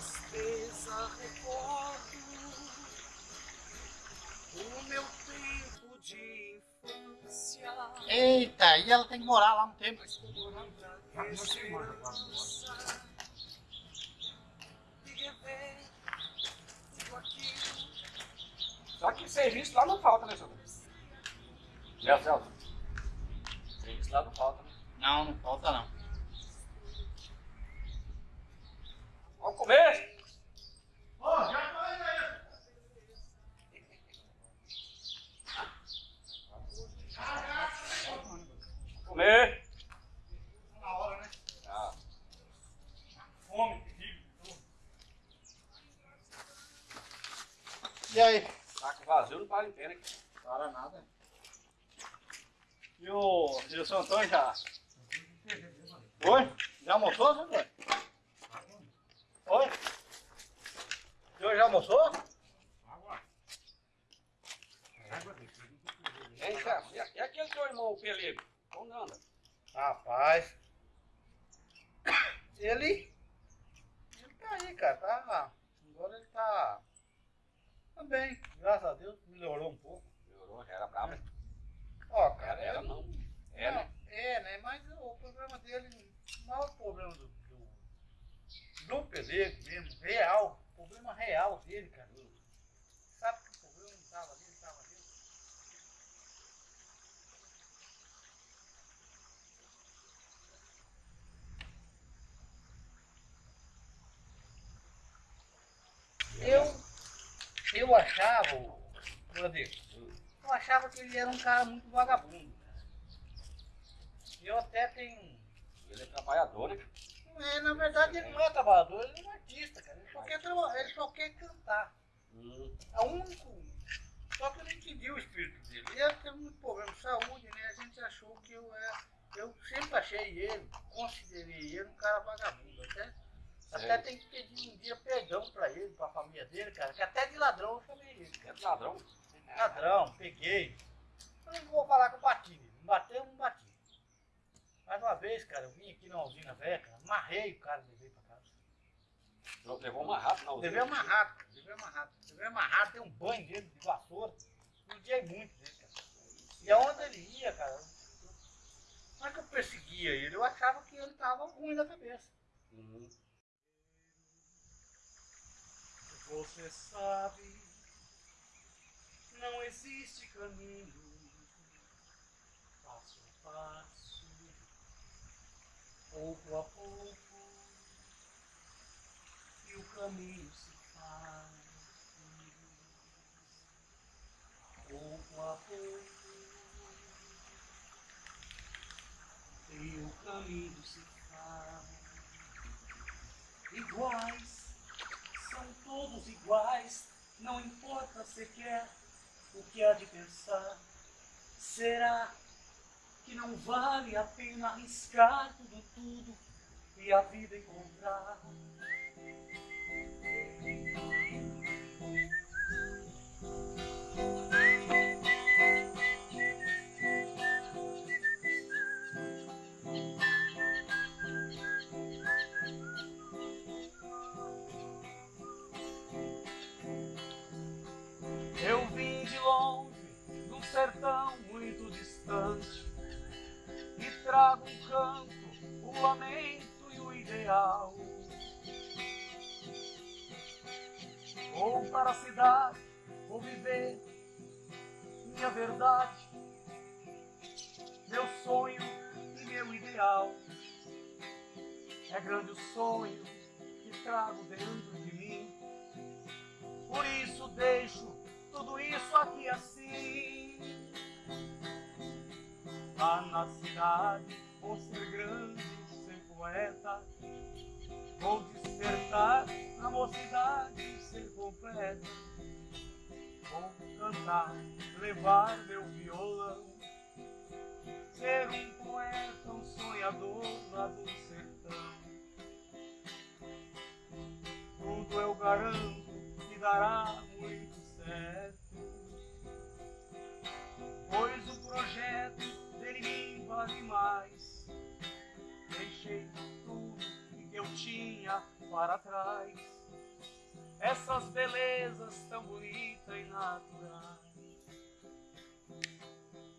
tristeza recordo o meu tempo de infância. Eita, e ela tem que morar lá um tempo. Só que serviço lá não falta, né, senhor? Né, Celso? Serviço lá não falta, né? Não, não falta não. Vamos comer! Ô, já falei aí. Comer! Na hora, né? Ah, Fome, terrível. E aí? saco vazio não vale pena. Para nada. E o, seu Antônio já? Oi? Já almoçou, seu Antônio? Oi? O senhor já almoçou? Hein, chefe? E, e aquele seu irmão, o Pelego? Como anda? Rapaz. Ele. Ele tá aí, cara. Tá. Agora ele tá. Tá bem, graças a Deus. Melhorou um pouco. Melhorou, já era bravo. né? Ó, cara. Era, era ele- não. É, né? É, né? Mas o problema dele, o maior problema do, do, do pelego mesmo, real, real dele, cara. Sabe que o problema não tava ali, tava ali. Eu, eu achava, Rodrigo, eu achava que ele era um cara muito vagabundo. Eu até tenho. Ele é trabalhador, né? É, na verdade ele não é trabalhador, ele é um artista, cara. Ele só quer, traba- ele só quer cantar. Hum, É o único. Só que eu não entendi o espírito dele. Ele teve muito problema de saúde, né? A gente achou que eu era. Eu sempre achei ele, considerei ele um cara vagabundo. Até, até tem que pedir um dia perdão pra ele, pra família dele, cara. Que até de ladrão eu chamei ele, cara. ladrão. Ladrão, peguei. Eu não vou falar que eu bati nele. Bateu, não bati. Mais uma vez, cara, eu vim aqui na usina velha, cara, amarrei o cara e levei pra casa. Levou uma rata na Levei amarrado, cara, levei amarrado. Levei amarrado, dei um banho dele de vassoura. Judiei muito dele, cara. E aonde ele ia, cara, não é que eu perseguia ele, eu achava que ele tava ruim da cabeça. Hum, Você sabe, não existe caminho, passo a passo, pouco a pouco, e o caminho se faz. Pouco a pouco, e o caminho se faz. Iguais são todos iguais, não importa sequer o que há de pensar. Será que não vale a pena arriscar tudo, tudo e a vida encontrar? Eu vim de longe, num sertão canto, o lamento e o ideal. Vou para a cidade, vou viver minha verdade, meu sonho e meu ideal. É grande o sonho que trago dentro de mim. Por isso deixo tudo isso aqui assim. Lá na cidade vou ser grande, ser poeta. Vou despertar na mocidade, ser completa. Vou cantar, levar meu violão. Ser um poeta, um sonhador lá do sertão. Tudo eu garanto que dará muito certo. Pois o projeto dele vale mais. Deixei tudo que eu tinha para trás. essas belezas tão bonitas e naturais.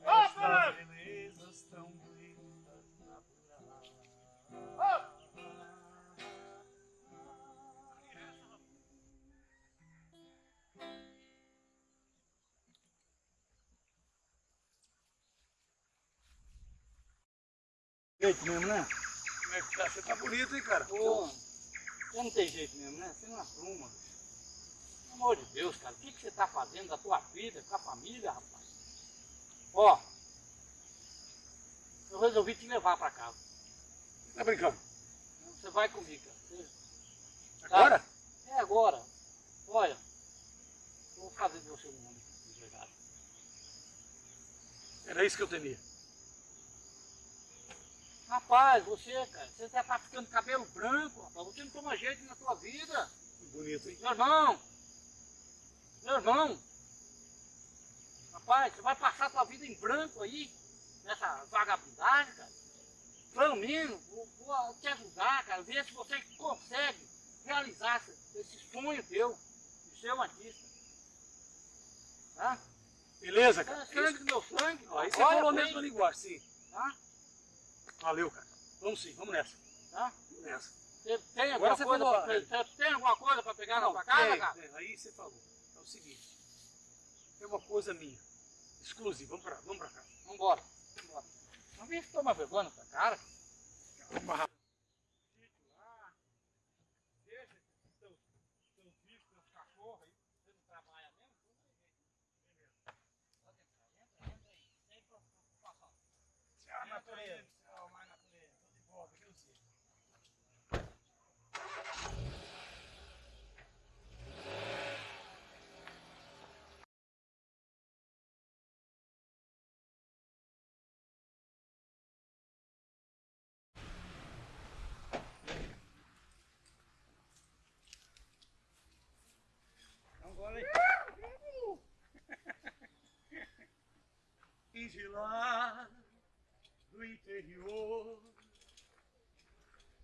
Essas belezas tão Jeito mesmo, né? Como é que tá? Você tá bonito, hein, cara? Pô, você não tem jeito mesmo, né? Você não assuma. Pelo amor de Deus, cara, o que, que você tá fazendo da tua vida, com a família, rapaz? Ó, eu resolvi te levar pra casa. Tá brincando? Você vai comigo, cara. Você- Agora? É agora. Olha, eu vou fazer de você um homem de verdade. Era isso que eu temia. Rapaz, você, cara, você já tá ficando cabelo branco, rapaz. Você não toma jeito na tua vida. Que bonito, hein? Meu irmão! Meu irmão! Rapaz, você vai passar a tua vida em branco aí, nessa vagabundagem, cara. Menos, vou, vou te ajudar, cara, ver se você consegue realizar esse, sonho teu de ser um artista. Tá? Beleza, É cara? sangue do meu sangue. Ó, Aí você Olha falou a bem, mesma linguagem, sim. Tá? Valeu, cara. Vamos sim, vamos nessa. Tá? Vamos nessa. Tem Agora alguma coisa falou, pra, é. tem alguma coisa pra pegar na tua casa, tem, cara? tem. Aí você falou. É o seguinte. Tem uma coisa minha. Exclusiva. Vamos pra, vamos pra cá. Vambora. Vambora. Não vem que toma vergonha na tua cara. Pra sítio lá, deixa esses teus, teus bichos, teus cachorros aí, você não trabalha mesmo, tudo bem. Beleza. Pode entrar, entra, entra aí, sem preocupação. Tchau, natureza. Tchau, mais natureza. Tô de volta, aqui no sítio. Então bora aí. E de lá do interior,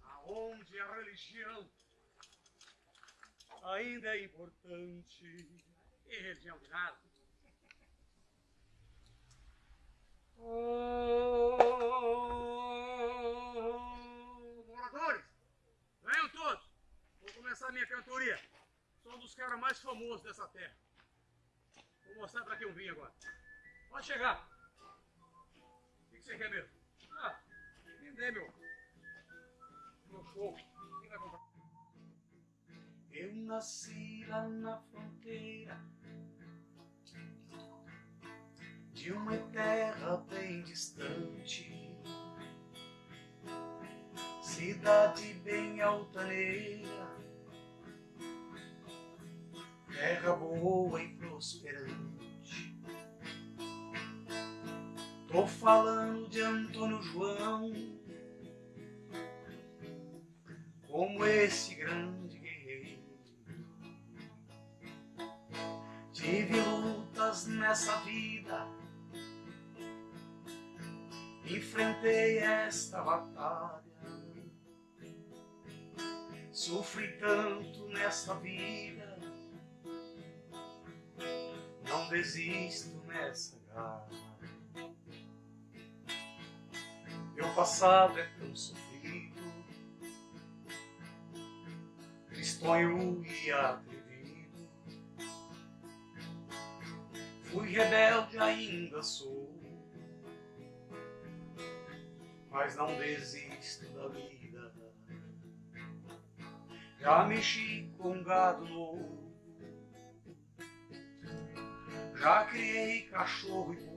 aonde a religião ainda é importante. E religião de nada. Ô, moradores, venham todos. Vou começar a minha cantoria. Sou um dos caras mais famosos dessa terra. Vou mostrar pra quem eu vim agora. Pode chegar. Você quer mesmo? Ah, vender, meu. Eu nasci lá na fronteira de uma terra bem distante. Cidade bem altaneira, terra boa e prosperante. Tô falando de Antônio João, como esse grande guerreiro. Tive lutas nessa vida, enfrentei esta batalha. Sofri tanto nesta vida, não desisto nessa garra. Meu passado é tão sofrido, tristonho e atrevido. Fui rebelde, ainda sou, mas não desisto da vida. Já mexi com gado novo, já criei cachorro e.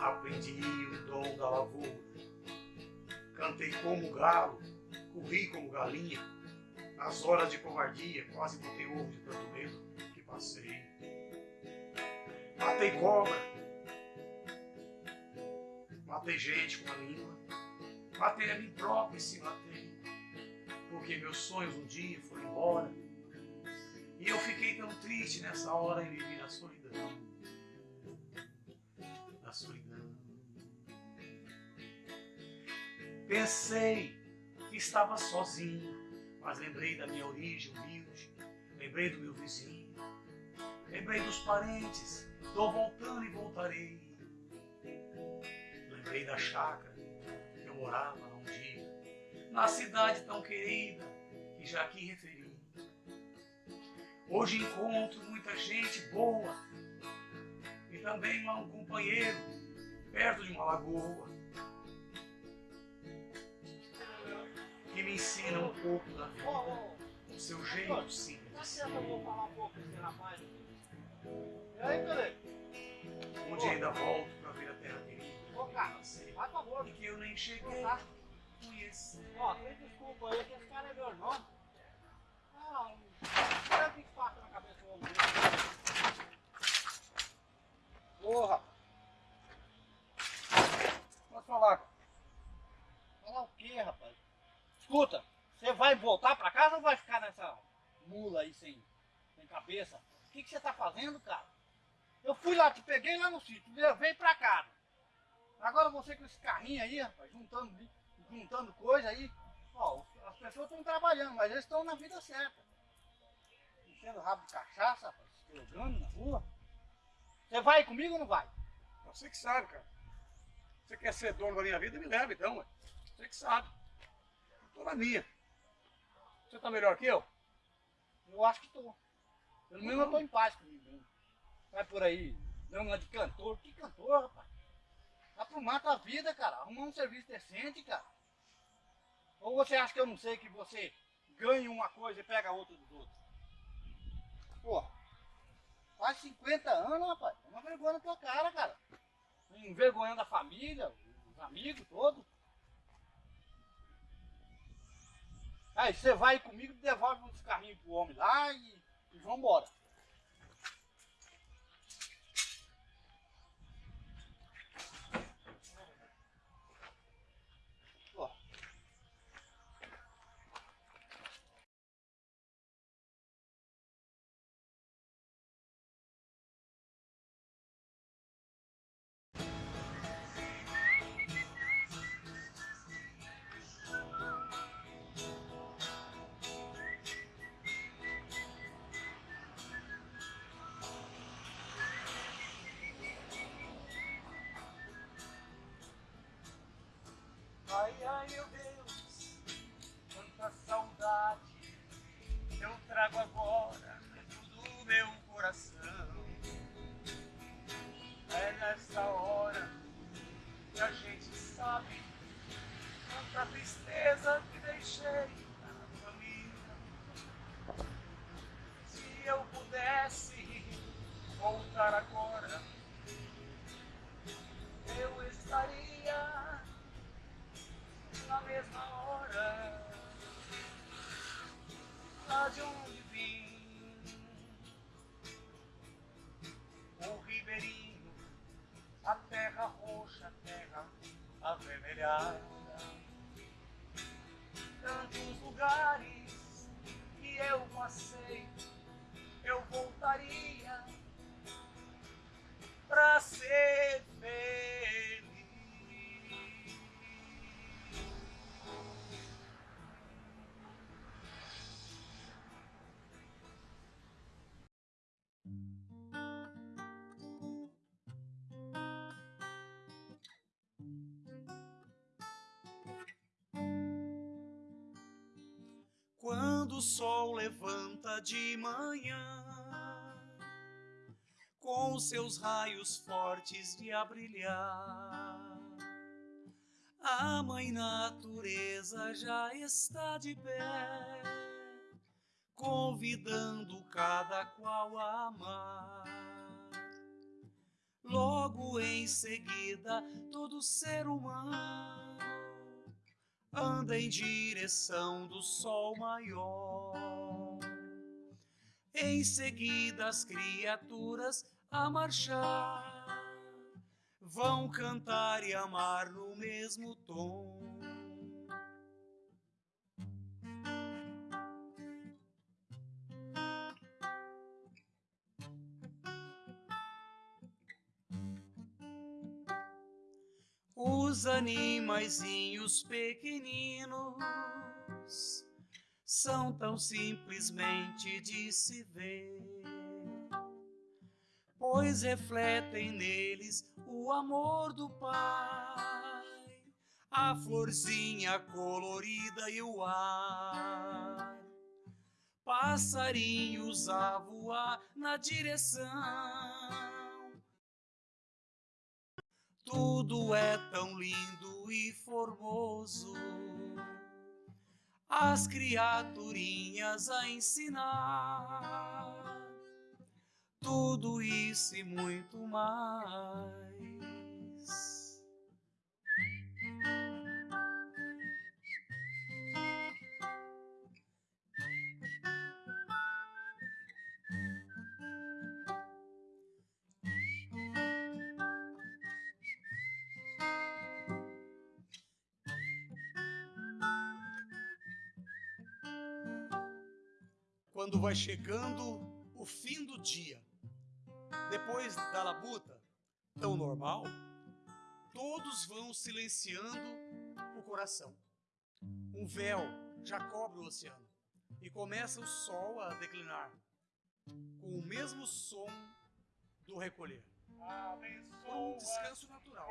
Aprendi o dom da lavoura, cantei como galo, corri como galinha. Nas horas de covardia, quase botei ovo de tanto medo que passei. Matei cobra, matei gente com a língua, matei a mim próprio e se matei, porque meus sonhos um dia foram embora. E eu fiquei tão triste nessa hora e vivi na solidão. Na solidão. Pensei que estava sozinho, Mas lembrei da minha origem humilde, lembrei do meu vizinho, lembrei dos parentes, tô voltando e voltarei. Lembrei da chácara que eu morava um dia, na cidade tão querida que já aqui referi. Hoje encontro muita gente boa e também um companheiro perto de uma lagoa que me ensina um pouco da vida, o seu jeito simples. um? Um dia ainda volto pra ver a terra querida. Cara. E que eu nem cheguei a conhecer. Ó, desculpa aí que esse cara é meu irmão. Ah, o que que passa na cabeça do homem. Porra! Posso falar? Falar o quê, rapaz? Escuta, você vai voltar pra casa ou vai ficar nessa mula aí sem, sem cabeça? O que, que você tá fazendo, cara? Eu fui lá, te peguei lá no sítio, levei pra casa. Agora você com esse carrinho aí, rapaz, juntando, juntando coisa aí. Ó, as pessoas estão trabalhando, mas eles estão na vida certa. Enchendo rabo de cachaça, rapaz, jogando na rua. Você vai comigo ou não vai? Você que sabe, cara. Você quer ser dono da minha vida, me leva então, ué. Você que sabe. Tô na minha. Você tá melhor que eu? Eu acho que tô. Pelo menos eu tô em paz comigo mesmo. Vai por aí, dando uma de cantor. Que cantor, rapaz? Aprumar tua vida, cara. Arrumar um serviço decente, cara. Ou você acha que eu não sei que você ganha uma coisa e pega outra dos outros? Pô, faz 50 anos, rapaz. É uma vergonha na tua cara, cara. Envergonhando a família, os amigos todos. Aí você vai comigo, devolve uns carrinhos pro homem lá e, e vambora. Quando o sol levanta de manhã, com seus raios fortes de brilhar, a mãe natureza já está de pé, convidando cada qual a amar. Logo em seguida, todo ser humano anda em direção do sol maior. Em seguida, as criaturas a marchar vão cantar e amar no mesmo tom. Os animaizinhos pequeninos são tão simplesmente de se ver, pois refletem neles o amor do Pai, a florzinha colorida e o ar, passarinhos a voar na direção. Tudo é tão lindo e formoso as criaturinhas a ensinar tudo isso e muito mais. Quando vai chegando o fim do dia, depois da labuta, tão normal, todos vão silenciando o coração. Um véu já cobre o oceano e começa o sol a declinar, com o mesmo som do recolher. Por um descanso natural.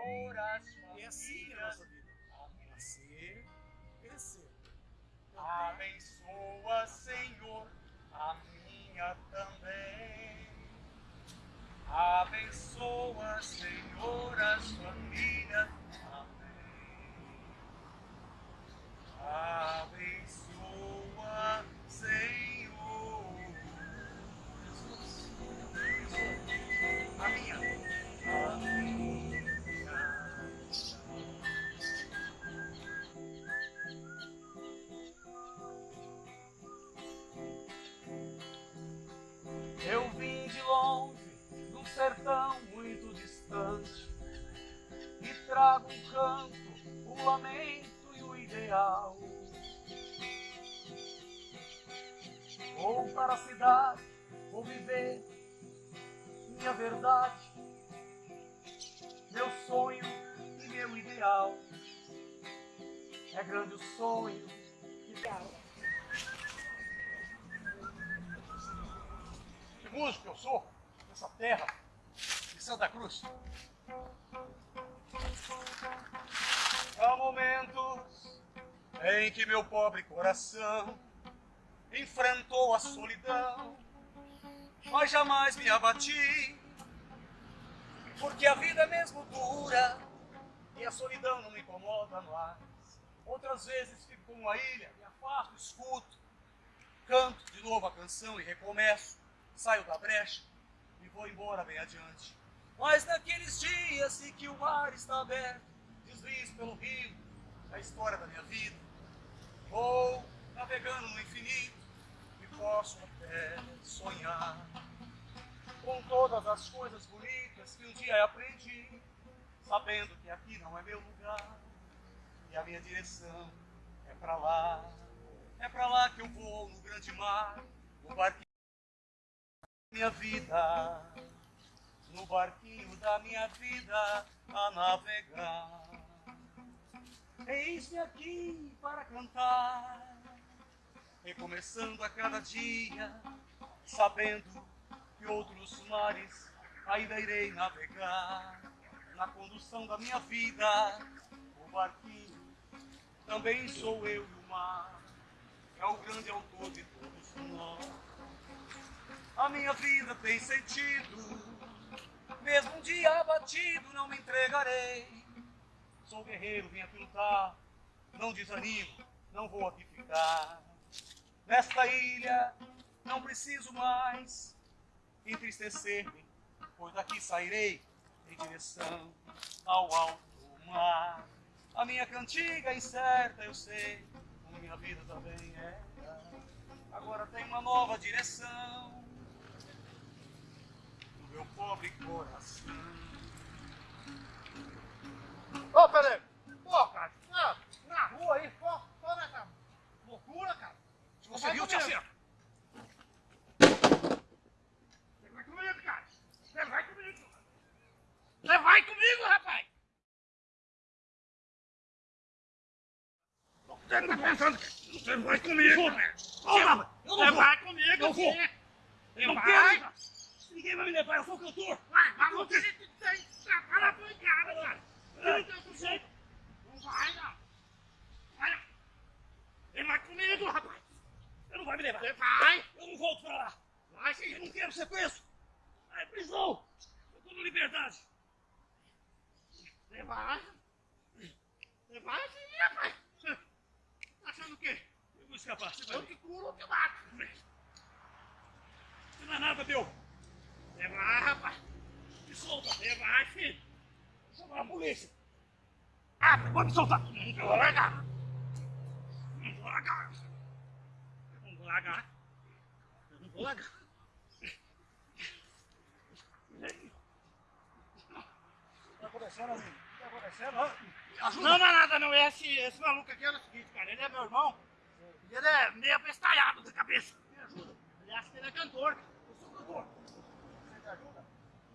É assim que é a nossa vida. Nascer, crescer. Abençoa, Senhor, a minha também. Abençoa, Senhor, as famílias. Amém. Abençoa, Senhor. Sertão muito distante, e trago um canto, o lamento e o ideal. Vou para a cidade, vou viver minha verdade, meu sonho e meu ideal. É grande o sonho dá. Que músico eu sou nessa terra de Santa Cruz. Há momentos em que meu pobre coração enfrentou a solidão, mas jamais me abati, porque a vida é mesmo dura e a solidão não me incomoda mais. Outras vezes fico com uma ilha, me afasto, escuto, canto de novo a canção e recomeço saio da brecha e vou embora bem adiante. Mas naqueles dias em que o mar está aberto, deslizo pelo rio, a história da minha vida. Vou navegando no infinito e posso até sonhar com todas as coisas bonitas que um dia aprendi, sabendo que aqui não é meu lugar e a minha direção é pra lá. É pra lá que eu vou no grande mar, no barquinho minha vida, no barquinho da minha vida a navegar. Eis-me aqui para cantar, recomeçando a cada dia, sabendo que outros mares ainda irei navegar. Na condução da minha vida, o barquinho também sou eu e o mar, é o grande autor de todos nós. A minha vida tem sentido. Mesmo um dia abatido, não me entregarei. Sou guerreiro, vim aqui lutar. Não desanimo, não vou aqui ficar. Nesta ilha, não preciso mais entristecer-me, pois daqui sairei em direção ao alto mar. A minha cantiga é incerta, eu sei, como minha vida também é. Agora tem uma nova direção meu pobre coração. Ô, peraí. Pô, cara, na, na rua aí, só, só nessa loucura, cara. Se você viu, te assina. Você vai comigo, cara. Você vai comigo. Você vai comigo, rapaz! Você tá pensando que você vai comigo! Eu Você vai comigo, Eu vou. Você vai. Ninguém vai me levar, eu sou o cantor! Vai, mas você tem pancada, cara. Você não tem outro jeito. Não vai, não. Vai, não. Você vai comigo, rapaz. Você não vai me levar! Você vai. Eu não volto pra lá! Vai Eu sim. não quero ser preso! É prisão! Eu tô na liberdade! Você vai. Você vai sim, rapaz. Tá achando o quê? Eu vou escapar, você vai Eu te curo ou te mato. Não é nada, meu! Você vai, rapaz. Me solta! Você vai, filho. Vou chamar a polícia! Ah, pode me soltar. Não vou largar. Não vou largar. Não vou largar. Eu não vou largar. O que tá acontecendo, amigo? O que tá acontecendo? Hã? Não, não é nada não. Esse, esse maluco aqui é o seguinte, cara. Ele é meu irmão. E ele é meio abestalhado da cabeça. Me ajuda. Ele acha que ele é cantor. Eu sou cantor!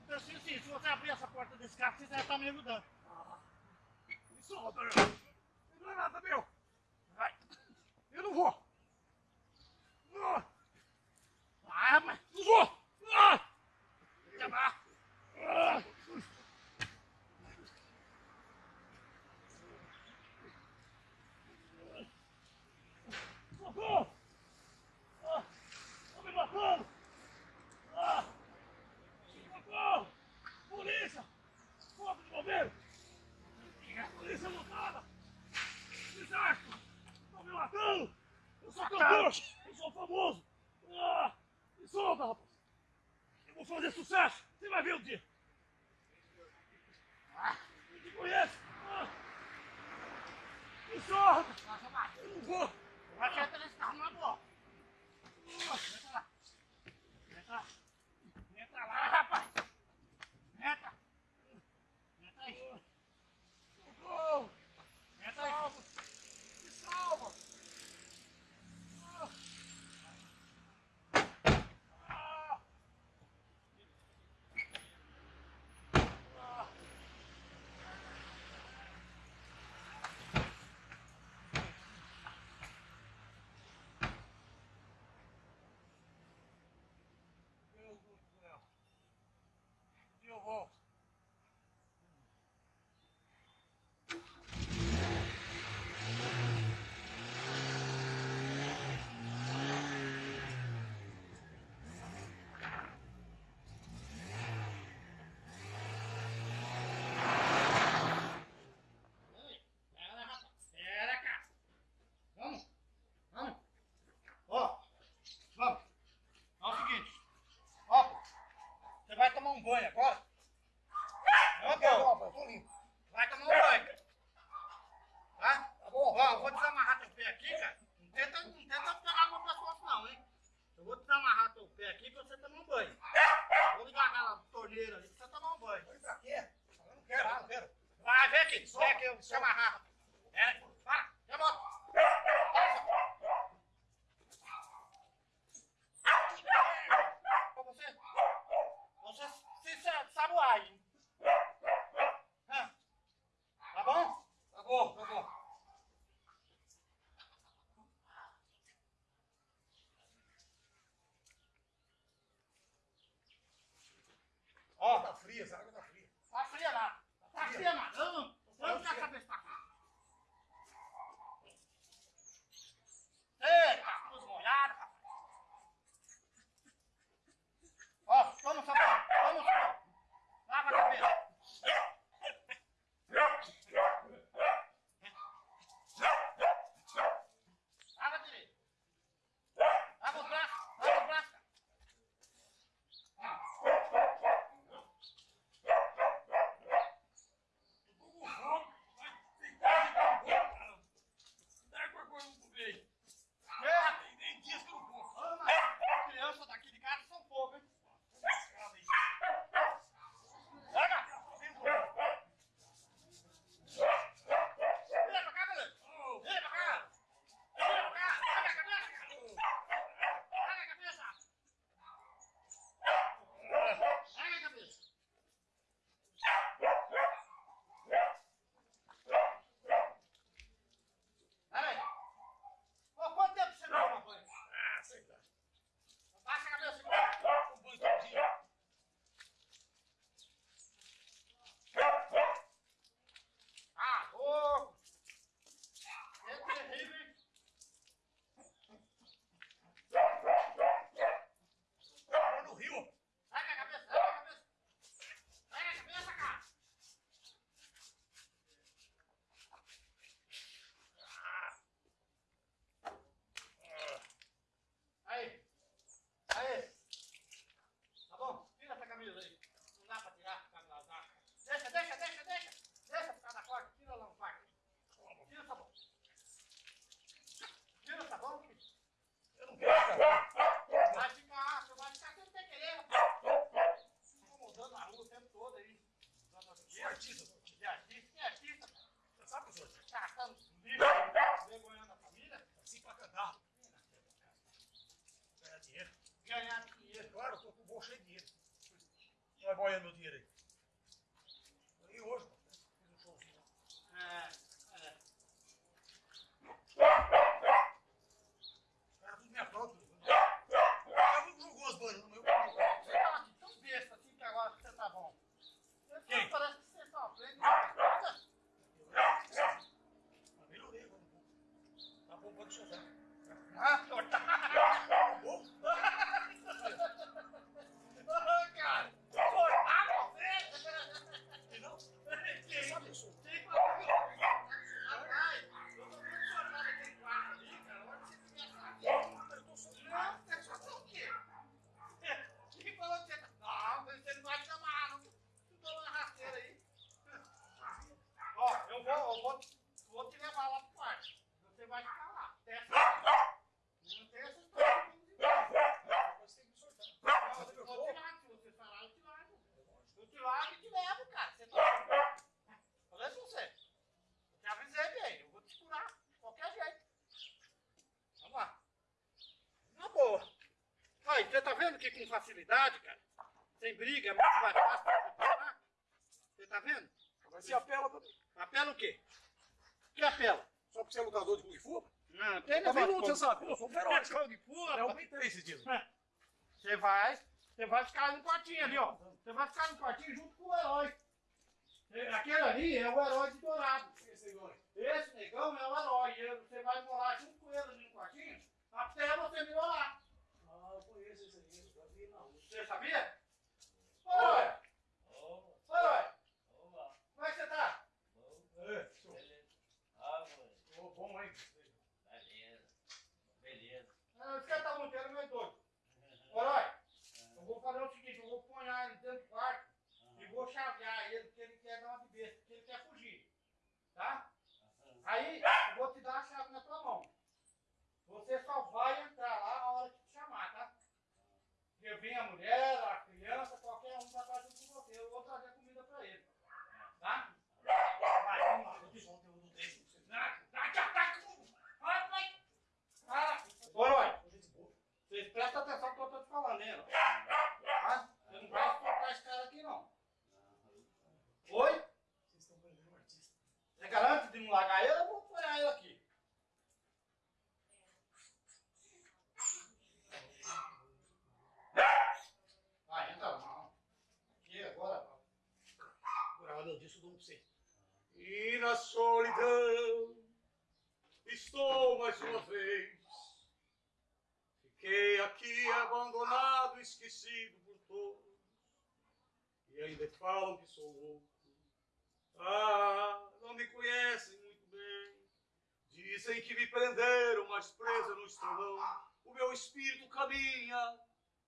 Então, assim, assim, se você abrir essa porta desse carro, você já tá me ajudando. Me solta! Você não é nada, meu! Vai. Eu não vou! Não! Vai, rapaz. Não vou! Ah! Já vai. Ah! Socorro! Ah! Estão me matando! Ah! Socorro! Polícia! Corpo de bombeiro! Polícia lotada! Desastre! Estão me matando! Eu sou cantor! Eu sou famoso! Ah! Me solta, rapaz! Eu vou fazer sucesso! Você vai ver o dia! Ah! Eu te conheço! Ah! Me solta! Nossa, vai. Eu não vou! Vai que entra nesse carro na boa. Entra lá. Entra lá. Entra lá, rapaz. Entra. Entra aí. Socorro! Entra aí. Me salva! Ah! Ah! Deus do céu! Onde eu vou? Ei, Pera, rapaz. Pera, cara. Vamos. Vamos. Ó. Vamos. É o seguinte. Ó, pô. Banho agora? literally. Facilidade, cara? Sem briga, é muito mais fácil pra você tá vendo? Agora você apela também. Apela o quê? Que apela? Só porque você é lutador de Kung Fu? Não, tem Também negócio luta, você sabe. Eu sou feroz. de Fu, Eu aumentei esse dia. Você vai, você vai ficar no quartinho ali, ó. Você vai ficar no quartinho junto com o herói. Aquele ali é o herói de Dourado. Esse negão é o herói. Você vai morar junto com ele ali no quartinho até você melhorar. Ah, eu conheço esse aí. Eu já vi na rua. Você sabia? Ô, herói! Ô, herói! Como é que você tá? É, show. Ô, bom, hein? Ah, Esse cara tá montando meio doido. Ô, herói! Eu vou fazer o seguinte, eu vou pôr ele dentro do quarto e vou chavear ele, porque ele quer dar uma de besta, porque ele quer fugir. Tá? Aí, eu vou te dar a chave na tua mão. Você só vai entrar lá na hora que te chamar, tá? Porque vem a mulher, a criança, qualquer um vai estar junto com você. Eu vou trazer comida pra ele. Tá? Vai, vamos lá. Eu disse ontem, eu não deixo você. Vai, vai, vai, vai, vai. Ah, Ô, herói, Tô gente boa. vocês prestem atenção no que eu tô te falando, hein? herói? Tá? Você não vai soltar esse cara aqui, não. Oi? Vocês estão prendendo um artista. Você garante de não largar ele? Eu vou pôr ele aqui. Vai, entra lá. Aqui, agora. Agora, eu disse, eu dou um pra você. E na solidão estou mais uma vez. Fiquei aqui esquecido por todos. E ainda falam que sou louco. Ah, não me conhecem muito bem. Dizem que me prenderam, mas preso não estou não. O meu espírito caminha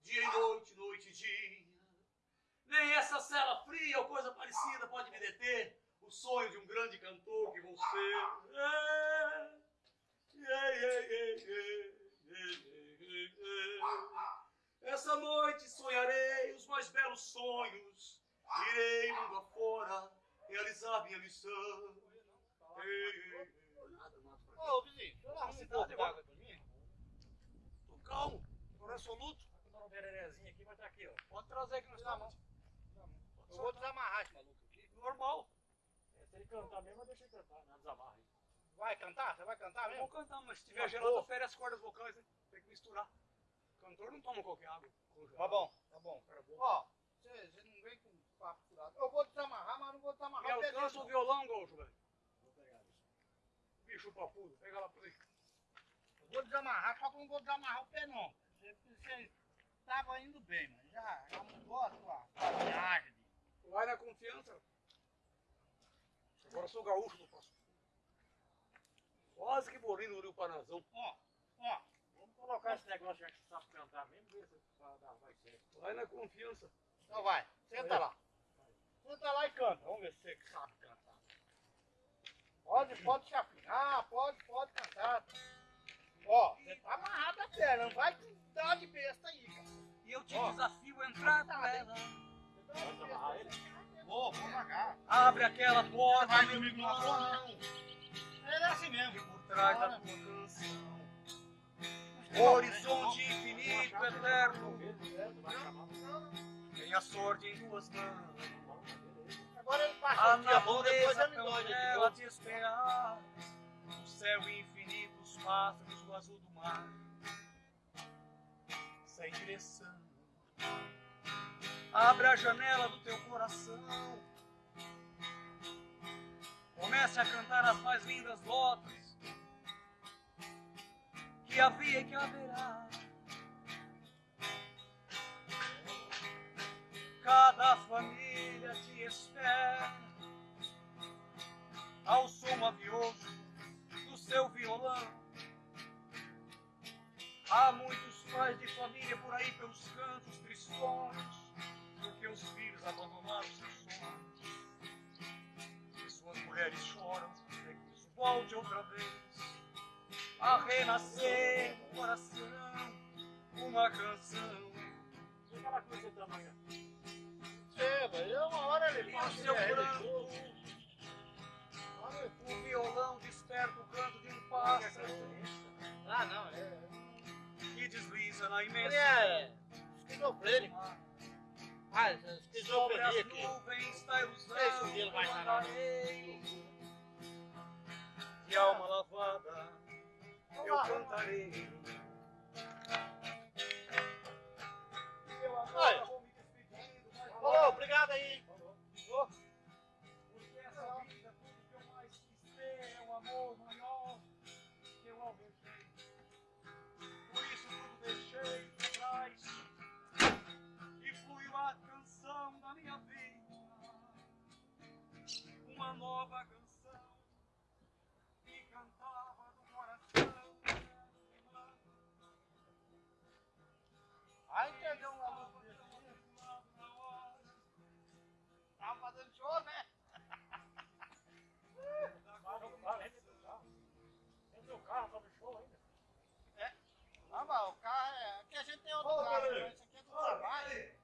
dia e noite, noite e dia. Nem essa cela fria ou coisa parecida pode me deter. O sonho de um grande cantor que vou ser. É. Essa noite sonharei os mais belos sonhos. Irei mundo afora realizar minha missão. É. Ô, vizinho, deixa eu arrumar um pouco d'água pra mim. Tô calmo, tô resoluto. Vou dar uma bererezinha aqui, vai estar aqui, ó. Pode trazer aqui no Na mão. Eu vou desamarrar esse maluco aqui. Normal. É, se ele cantar mesmo, deixa ele cantar, né? Desamarra aí. Vai cantar? Você vai cantar Eu mesmo? vou cantar, mas se tiver gelado, fere as cordas vocais, né? Tem que misturar. Cantor não toma qualquer água. Tá bom, tá bom. Ó, você não vem com papo furado. Eu vou desamarrar, mas não vou desamarrar Me alcança o violão, Golcho, velho. Vou pegar isso. Bicho papudo, pega lá por aí. Eu vou desamarrar, só que eu não vou desamarrar o pé, não. Você, você tava indo bem, mas já, já mudou a sua viagem. Vai na confiança. Agora sou gaúcho, não posso. Quase que morri no Rio Panazão. Ó, ó, colocar esse negócio já que você sabe cantar mesmo, ver se vai dar- vai ser. Vai na confiança. então vai, senta lá. Senta lá e canta. Vamos ver se você sabe cantar. Pode, pode se afinar, pode, pode cantar. Ó, você tá amarrado a perna, não vai te dar de besta aí, cara. E eu te Ó. desafio a entrar com ela. Você dá de besta aí. Vou, vou pagar. Abre aquela porta, Vai, não irmão. Ele é assim mesmo. Por trás da tua canção. Horizonte infinito, eterno, tem a sorte em duas mãos. Agora ele A natureza novo. te esperar. O céu infinito, os pássaros, o azul do mar. Sem direção. Abre a janela do teu coração. Comece a cantar as mais lindas notas que havia e que haverá. Cada família te espera ao som mavioso do seu violão. Há muitos pais de família por aí pelos cantos tristonhos, porque os filhos abandonaram seus sonhos. E suas mulheres choram, que isso volte outra vez a renascer no coração uma canção. E aquela coisa da manhã? É, mas é uma hora ele E passa o seu ele é religioso. o violão desperta o canto de um pássaro Ah, não, é. que desliza na Ele imensidão. é esquizofrênico. Ah, Sobre esquizofrenia as aqui. nuvens da ilusão Esse dele vai eu sarar. andarei. De alma lavada eu cantarei. Eu agora Oi. vou me despedindo, Falou, obrigado aí. Carro, sobe show ainda. Ah, mas o carro é. Aqui a gente tem outro Ô, carro, mas esse aqui é do trabalho.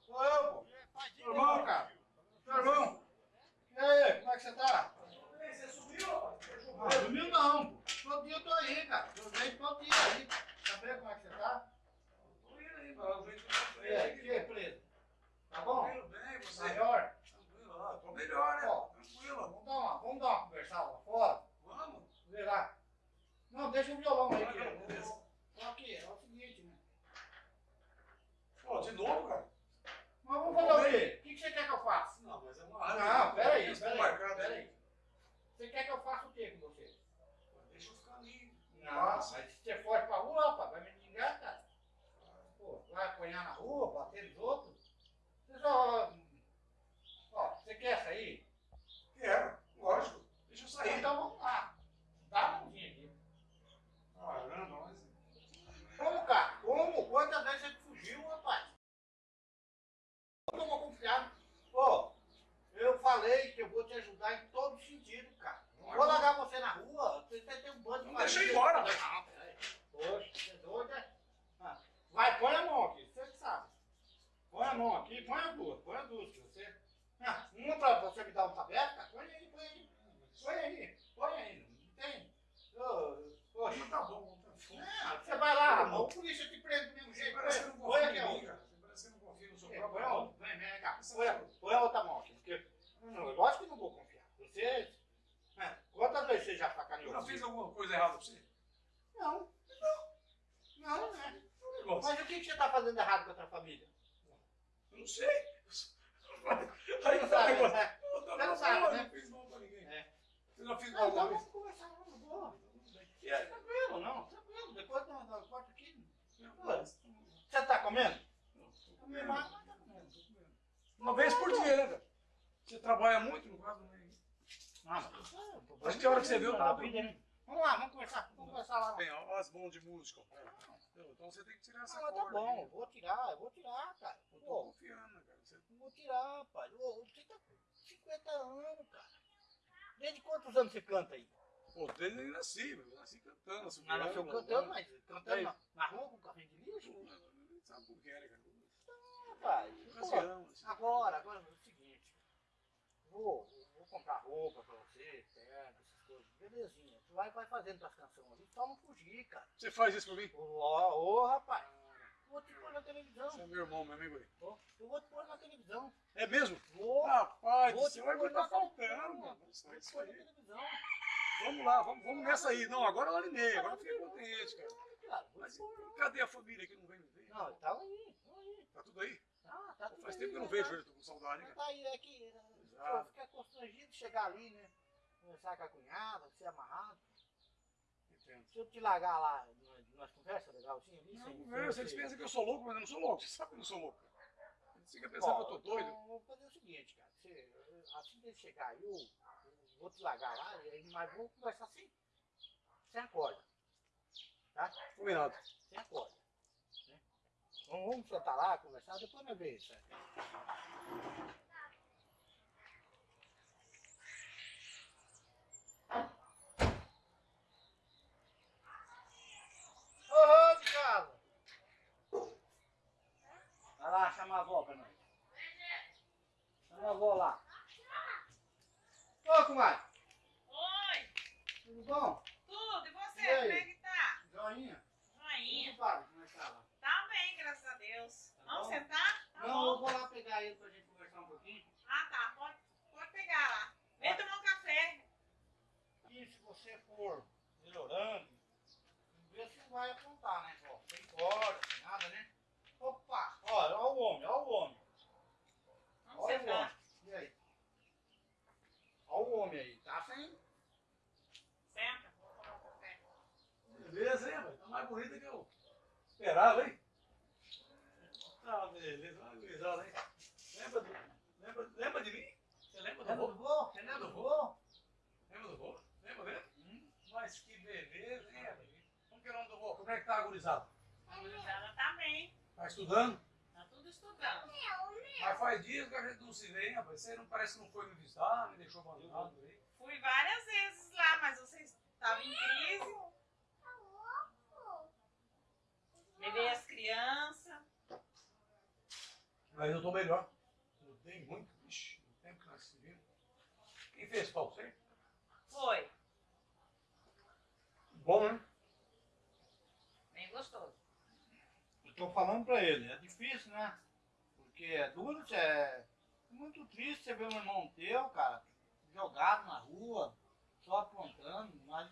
Sou eu, pô. Faz Meu irmão, cara. Meu irmão. E aí, como é que você tá? Você subiu? Não, sumiu não, pô. Todo dia eu tô aí, cara. Eu venho todo dia aí. Saber como é que você tá? Tô indo aí, mano. Eu venho com E aí, que é preso? Tá bom? Tranquilo, bem, você? Maior? Tranquilo, ó, tô melhor, né? Ó. Tranquilo. Vamos dar uma, vamos dar uma conversada lá fora? Vamos. Vê lá. Não, deixa o violão aí. Não. Só que é o seguinte, né? Pô, de novo, cara? Mas vamos fazer o quê? O que você quer que eu faça? Não, mas é uma Não, peraí, Eles estão peraí. Você quer que eu faça o quê com você? Deixa eu ficar ali. Não, mas se você for pra rua, rapaz, vai me xingar, cara. Pô, vai apanhar na rua, bater nos outros. Você só. Ó, você quer sair? Quero, lógico. Deixa eu sair. Então vamos lá. Dá a mãozinha aqui. Caramba, mas... Como, cara? Como? Quantas vezes você fugiu, rapaz? Eu não vou confiar. Pô, eu falei que eu vou te ajudar em todo sentido, cara. Não vou largar você na rua. Você tem um bando de Não deixa eu ir marido. embora. Não, peraí. Poxa, você é doido, é? Ah, Vai, põe a mão aqui, você que sabe. Põe a mão aqui, põe as duas, põe as duas. que Você... Ah, uma pra você me dar um tabeco, cara. Põe aí, põe aí. Põe aí, põe aí. Não tem? Ô, Poxa. Mas tá bom, tá bom. Ah, você vai lá, rapaz, o polícia te prende do mesmo Você jeito. parece que não Põe confia aqui, em ó. mim, cara. Você parece que não confia no seu É, próprio Põe a irmão. outra, vem, vem cá. Põe a, põe a outra mão aqui. Porque, não, lógico que não vou confiar. Você. é, quantas vezes você já sacaneou? Eu não você? fiz alguma coisa errada pra você? Não. Não, não é. É um negócio. Mas o que, que você está fazendo errado com a tua família? Eu não sei. Você Aí não tá o sabe, negócio. né? Eu não- Você não eu sabe, não- né? não fiz mal pra ninguém. É. Eu já fiz Não, mal então pra vamos conversar lá na boa. E aí? Tranquilo, não. Tranquilo. Depois da, da porta aqui. Não, Você está comendo? tô Comendo comendo. mais, mas tá comendo. Tô comendo. Uma vez por dia, né, cara? Você trabalha muito, no caso, né? Ah, mas isso é um problema. Mas que hora que você viu, da tá vida, né? Vamos lá, vamos conversar. Vamos conversar lá. Bem, ó, as mãos de música. Então você tem que tirar essa Ah, mas tá corda. bom, aí. vou tirar, eu vou tirar, cara. Eu tô Pô, confiando, cara. Você vou tirar, pai. Ô, Você tá com 50 anos, cara. Desde quantos anos você canta aí? Pô, desde que eu nasci. Eu nasci cantando, Ah, assobiando, nasceu cantando, mas cantando na, na rua com carrinho de lixo? Não Sabe por que, né, cara? Rapaz, pô, Ocasião, assim. agora, agora é o seguinte. Vou, vou comprar roupa pra você, coisas. Belezinha. Tu vai, vai fazendo tuas canções ali, só não fugir, cara. Você faz isso pra mim? Ô, ô, rapaz. Vou te pôr na televisão. Você é meu irmão, meu amigo aí. Ô, Eu vou te pôr na televisão. É mesmo? Vou. Rapaz, Vou pôr agora na tá faltando, mano. Vou te pôr na aí. televisão. Vamos lá, vamos, vamos nessa aí. Não, agora eu alinei, agora eu fiquei contente, cara. Mas cadê a família que não vem me ver? Não, tá aí. Tá aí. Tá tudo aí? Tá, tá tudo Faz aí, tempo que eu não né? vejo ele, tô com saudade, Mas cara. Tá aí, é que Exato. pô, fica constrangido de chegar ali, né? Conversar com a cunhada, ser amarrado. Entendo. Se eu te largar lá, nós, conversa legalzinho ali, Não, conversa, eles você- pensam que eu sou louco, mas eu não sou louco. Você sabe que eu não sou louco. Eles ficam pensando que eu tô doido. Então, vou fazer o seguinte, cara. Você, assim que ele chegar aí, eu, eu vou te largar lá, e aí, mas vou conversar sem. Sem acorda. Tá? Combinado. Sem acorda. Né? Então vamos sentar lá, conversar, depois nós vemos isso falando pra ele, é difícil, né? Porque é duro, é muito triste você ver um irmão teu, cara, jogado na rua, só apontando, mas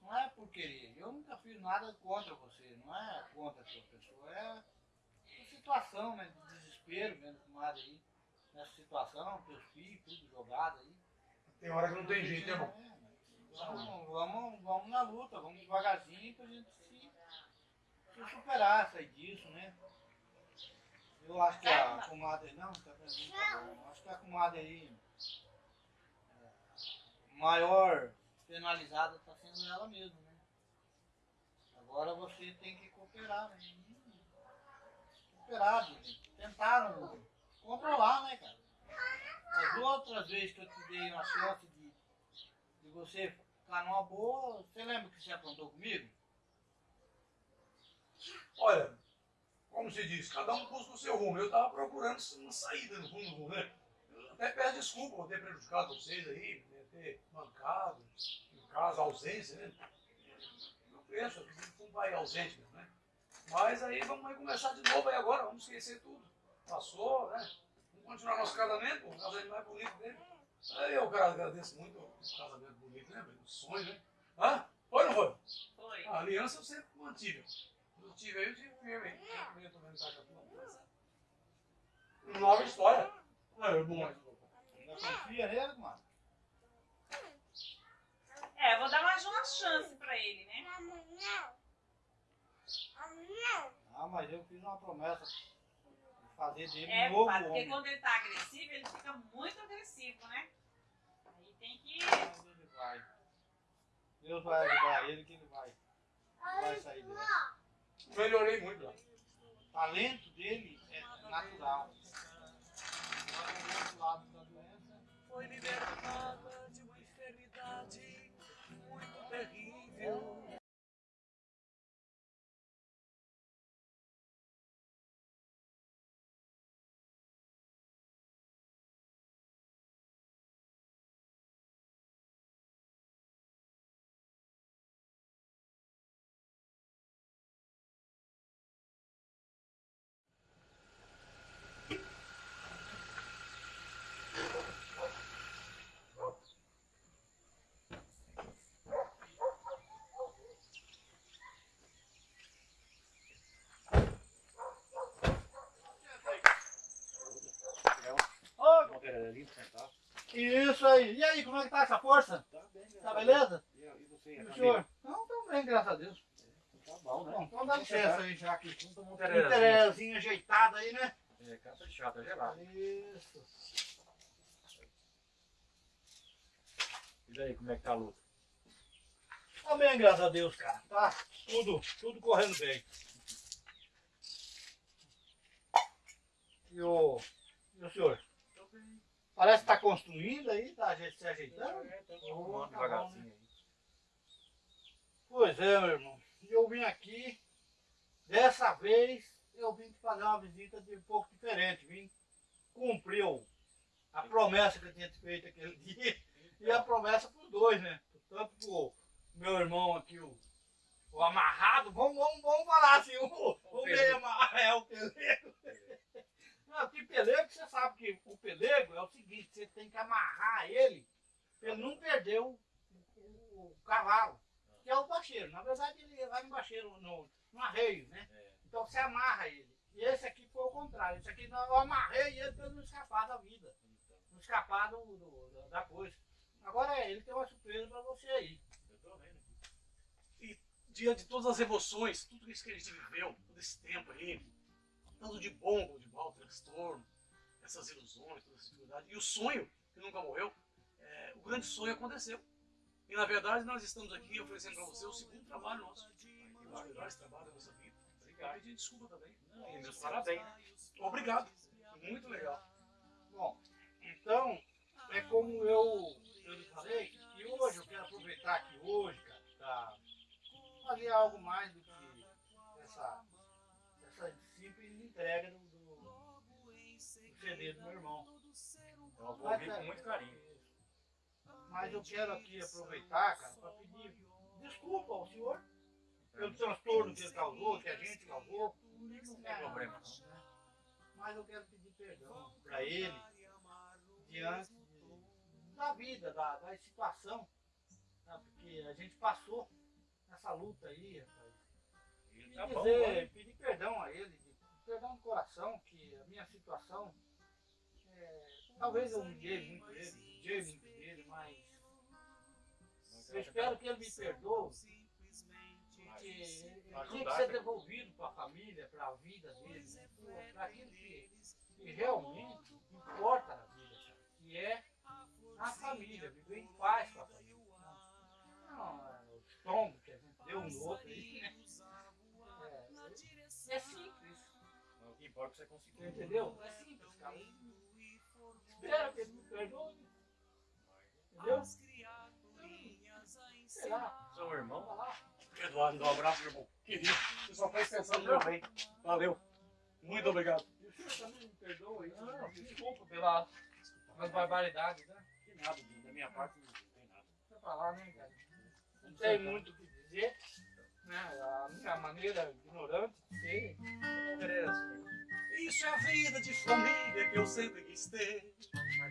não é por querer. Eu nunca fiz nada contra você, não é contra a sua pessoa, é uma situação, né, de desespero mesmo, comadre aí, nessa situação, teus filhos, tudo jogado aí. Tem hora que não tem jeito, né, irmão? É, Vamos, vamos, vamos na luta, vamos devagarzinho pra gente superar, sair disso, né? Eu acho que a comadre. Não, tá tá bom. Acho que a comadre aí. é, maior penalizada tá sendo ela mesma, né? Agora você tem que cooperar, né? Cooperar, né? tentar não- controlar, né, cara? As outras vezes que eu te dei uma chance de, de você ficar numa boa, você lembra que você aprontou comigo? Olha, como se diz, cada um busca o seu rumo. Eu tava procurando uma saída no fundo, né? Eu até peço desculpa por ter prejudicado vocês aí, por ter mancado, no caso, ausência, né? Eu penso, eu fui um pai ausente mesmo, né? Mas aí vamos começar de novo aí agora, vamos esquecer tudo. Passou, né? Vamos continuar nosso casamento, o casamento mais bonito dele. Aí eu agradeço muito o casamento bonito, né? O sonho, né? Hã? Foi ou não foi? Foi. A aliança eu sempre mantive. Eu tive aí, eu tive firme. aí. Eu tô vendo Itacatu. Nova história. É, bom. Ainda confia nele, mano? É, vou dar mais uma chance pra ele, né? Ah, mas eu fiz uma promessa de fazer dele É, um novo padre, porque homem. quando ele tá agressivo, ele fica muito agressivo, né? Aí tem que. Ele vai. Deus vai ajudar ele que ele vai. Vai sair dessa. Melhorei muito lá. O talento dele é natural. Foi libertada de uma enfermidade muito terrível. Pra sentar. Isso aí. E aí, como é que tá essa força? Tá bem, graças Tá beleza? E, e você, E o senhor? Não, tamo bem, graças a Deus. Tá bom, né? Bom, então dá licença aí já que. Vamos tomar um terezinho. terezinho ajeitado aí, né? É, capa de chata gelado. Isso. E daí, como é que tá a luta? Tá bem, graças a Deus, cara. Tá tudo, tudo correndo bem. E o, e o senhor? Parece que tá construindo aí, tá aje- se ajeitando? É, tá arrumando tá bom, devagarzinho aí. Pois é, meu irmão. E eu vim aqui, dessa vez, eu vim fazer uma visita de um pouco diferente. Vim cumprir o- a promessa que eu tinha feito aquele dia. E a promessa para os dois, né? Tanto pro meu irmão aqui, o, o amarrado, vamos, vamos, vamos falar assim, o, o meio amarrado, é o pelego. Não, que pelego, você sabe que o pelego é o seguinte, você tem que amarrar ele pra ele não perder o, o- o cavalo, que é o bacheiro. Na verdade, ele vai no bacheiro, no, no arreio, né? É. Então você amarra ele. E esse aqui foi o contrário. Esse aqui eu amarrei ele para ele não escapar da vida. Não escapar do, do- da coisa. Agora é, ele tem uma surpresa para você aí. Eu tô vendo aqui. diante de todas as emoções, tudo isso que a gente viveu, todo esse tempo aí, tanto de bom como de mau, transtorno, essas ilusões, toda essa dificuldade, e o sonho, que nunca morreu, é, o grande sonho aconteceu. E na verdade nós estamos aqui oferecendo para você o segundo trabalho nosso, um dos melhores trabalhos da nossa vida. Obrigado. pedir desculpa também. E meus parabéns. Obrigado. Muito legal. Bom, então, é como eu, eu lhe falei, e hoje eu quero aproveitar aqui hoje, cara, para fazer algo mais do que entrega do, do, do CD do meu irmão. Eu vou ouvir com muito carinho. Mas eu quero aqui aproveitar, cara, para pedir desculpa ao senhor pelo transtorno que ele causou, que a gente causou. Não tem problema, não. Mas eu quero pedir perdão para ele diante de- da vida, da, da situação. tá? Porque a gente passou essa luta aí, rapaz. E tá bom, dizer, vamos. pedir perdão a ele, perdão do coração, que a minha situação, é, talvez eu humilhei muito ele, humilhei muito ele, mas eu espero que ele me perdoe, porque ele tinha que ser devolvido para a família, para a vida dele, né? para aquilo que, que realmente importa na vida, que é a família, viver em paz com a família. Não, é, os tombos que a gente deu um no outro aí, né? É, é simples, O que é você conseguiu. entendeu? É simples, cara. Espero que ele me perdoe. Entendeu? Sei lá, Seu irmão? vai lá. Eduardo, dá um abraço, meu irmão. Querido, você só faz pensando no meu bem. Valeu. Muito obrigado. E o senhor também me perdoa aí. Não, desculpa pela, pelas barbaridades, né? Que nada, da minha parte não tem nada. Deixa eu falar, né, cara? Não tem muito o que dizer. Né? A minha maneira ignorante ser. Interessa. Isso é a vida de família que eu sempre quis ter.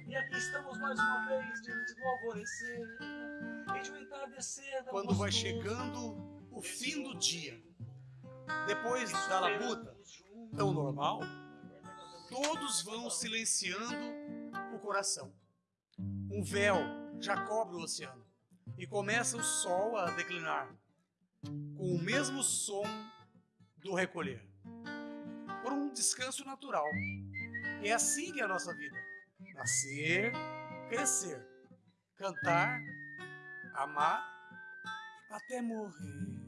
E aqui estamos mais uma vez diante do alvorecer. E de um entardecer tão Quando vai chegando o fim do dia, depois da labuta tão normal, todos vão silenciando o coração. Um véu já cobre o oceano e começa o sol a declinar, com o mesmo som do recolher, por um descanso natural. E é assim que é a nossa vida: nascer, crescer, cantar, amar até morrer.